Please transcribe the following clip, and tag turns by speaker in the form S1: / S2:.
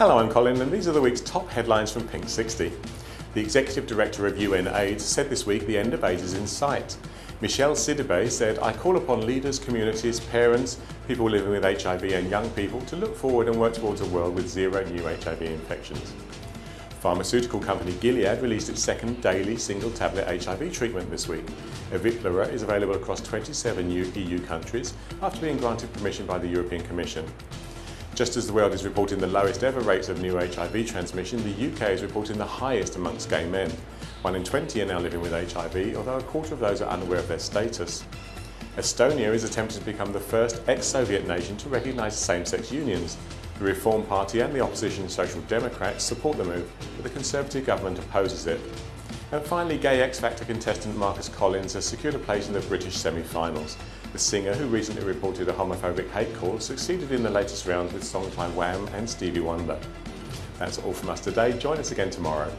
S1: Hello, I'm Colin and these are the week's top headlines from Pink 60. The Executive Director of UN AIDS said this week the end of AIDS is in sight. Michel Sidibé said, I call upon leaders, communities, parents, people living with HIV and young people to look forward and work towards a world with zero new HIV infections. Pharmaceutical company Gilead released its second daily single tablet HIV treatment this week. Eviplera is available across 27 EU countries after being granted permission by the European Commission. Just as the world is reporting the lowest ever rates of new HIV transmission, the UK is reporting the highest amongst gay men. One in 20 are now living with HIV, although a quarter of those are unaware of their status. Estonia is attempting to become the first ex-Soviet nation to recognise same-sex unions. The Reform Party and the opposition Social Democrats support the move, but the Conservative government opposes it. And finally, gay X Factor contestant Marcus Collins has secured a place in the British semi-finals. The singer, who recently reported a homophobic hate call, succeeded in the latest round with songs by Wham and Stevie Wonder. That's all from us today. Join us again tomorrow.